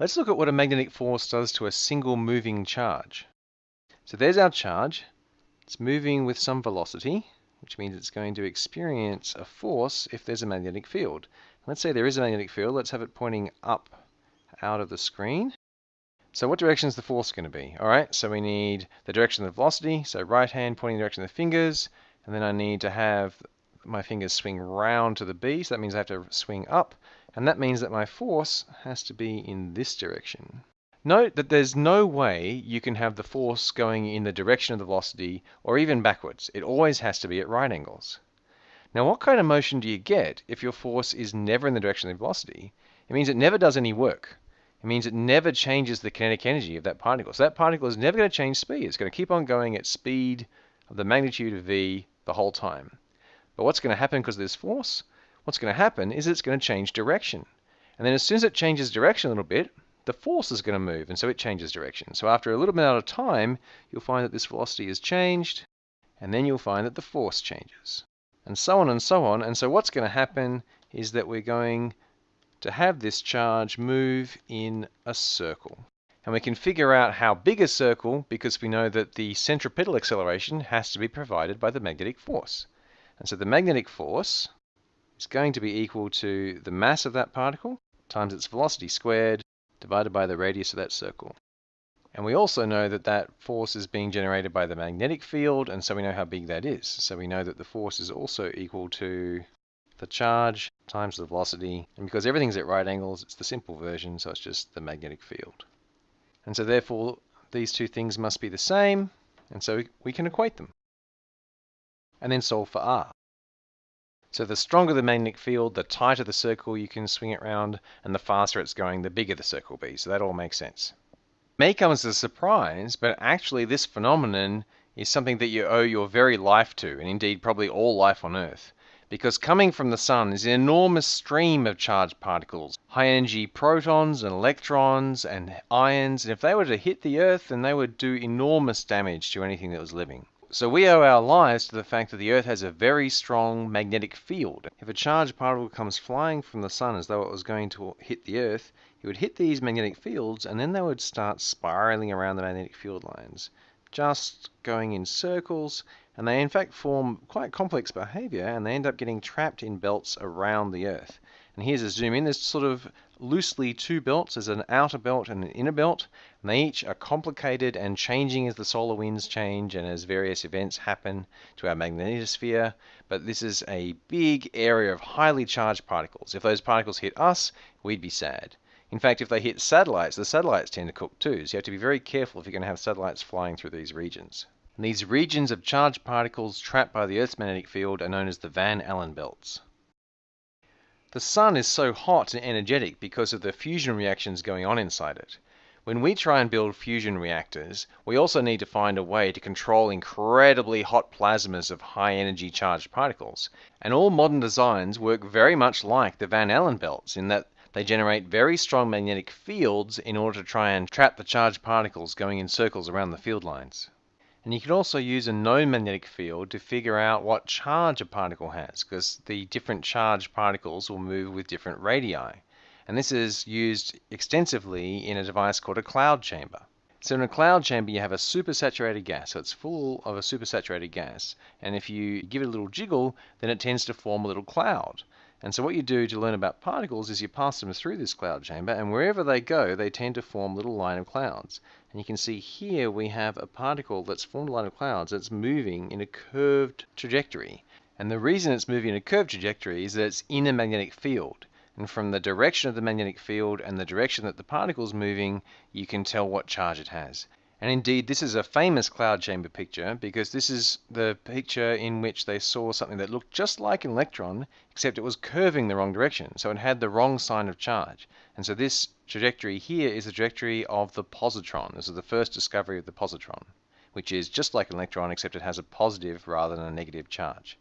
Let's look at what a magnetic force does to a single moving charge. So there's our charge. It's moving with some velocity, which means it's going to experience a force if there's a magnetic field. Let's say there is a magnetic field. Let's have it pointing up out of the screen. So what direction is the force going to be? All right, so we need the direction of the velocity, so right hand pointing the direction of the fingers, and then I need to have my fingers swing round to the B, so that means I have to swing up, and that means that my force has to be in this direction. Note that there's no way you can have the force going in the direction of the velocity or even backwards. It always has to be at right angles. Now what kind of motion do you get if your force is never in the direction of the velocity? It means it never does any work. It means it never changes the kinetic energy of that particle. So that particle is never going to change speed. It's going to keep on going at speed of the magnitude of v the whole time. But what's going to happen because of this force? What's going to happen is it's going to change direction. And then as soon as it changes direction a little bit, the force is going to move, and so it changes direction. So after a little bit of time, you'll find that this velocity has changed, and then you'll find that the force changes. And so on and so on. And so what's going to happen is that we're going to have this charge move in a circle. And we can figure out how big a circle because we know that the centripetal acceleration has to be provided by the magnetic force. And so the magnetic force is going to be equal to the mass of that particle times its velocity squared divided by the radius of that circle. And we also know that that force is being generated by the magnetic field, and so we know how big that is. So we know that the force is also equal to the charge times the velocity. And because everything's at right angles, it's the simple version, so it's just the magnetic field. And so therefore, these two things must be the same, and so we can equate them and then solve for r. So the stronger the magnetic field, the tighter the circle you can swing it around, and the faster it's going, the bigger the circle will be. So that all makes sense. May come as a surprise, but actually this phenomenon is something that you owe your very life to, and indeed probably all life on Earth. Because coming from the sun is an enormous stream of charged particles, high energy protons and electrons and ions, and if they were to hit the Earth, then they would do enormous damage to anything that was living. So we owe our lives to the fact that the Earth has a very strong magnetic field. If a charged particle comes flying from the sun as though it was going to hit the Earth, it would hit these magnetic fields and then they would start spiraling around the magnetic field lines, just going in circles, and they in fact form quite complex behavior and they end up getting trapped in belts around the Earth. And here's a zoom in. There's sort of loosely two belts. as an outer belt and an inner belt. And they each are complicated and changing as the solar winds change and as various events happen to our magnetosphere. But this is a big area of highly charged particles. If those particles hit us, we'd be sad. In fact, if they hit satellites, the satellites tend to cook too. So you have to be very careful if you're going to have satellites flying through these regions. And these regions of charged particles trapped by the Earth's magnetic field are known as the Van Allen belts. The sun is so hot and energetic because of the fusion reactions going on inside it. When we try and build fusion reactors, we also need to find a way to control incredibly hot plasmas of high energy charged particles. And all modern designs work very much like the Van Allen belts in that they generate very strong magnetic fields in order to try and trap the charged particles going in circles around the field lines. And you can also use a known magnetic field to figure out what charge a particle has, because the different charged particles will move with different radii. And this is used extensively in a device called a cloud chamber. So in a cloud chamber, you have a supersaturated gas. So it's full of a supersaturated gas. And if you give it a little jiggle, then it tends to form a little cloud. And so what you do to learn about particles is you pass them through this cloud chamber, and wherever they go, they tend to form little line of clouds. And you can see here we have a particle that's formed a line of clouds that's moving in a curved trajectory. And the reason it's moving in a curved trajectory is that it's in a magnetic field. And from the direction of the magnetic field and the direction that the particle is moving, you can tell what charge it has. And indeed, this is a famous cloud chamber picture because this is the picture in which they saw something that looked just like an electron, except it was curving the wrong direction. So it had the wrong sign of charge. And so this trajectory here is the trajectory of the positron. This is the first discovery of the positron, which is just like an electron, except it has a positive rather than a negative charge.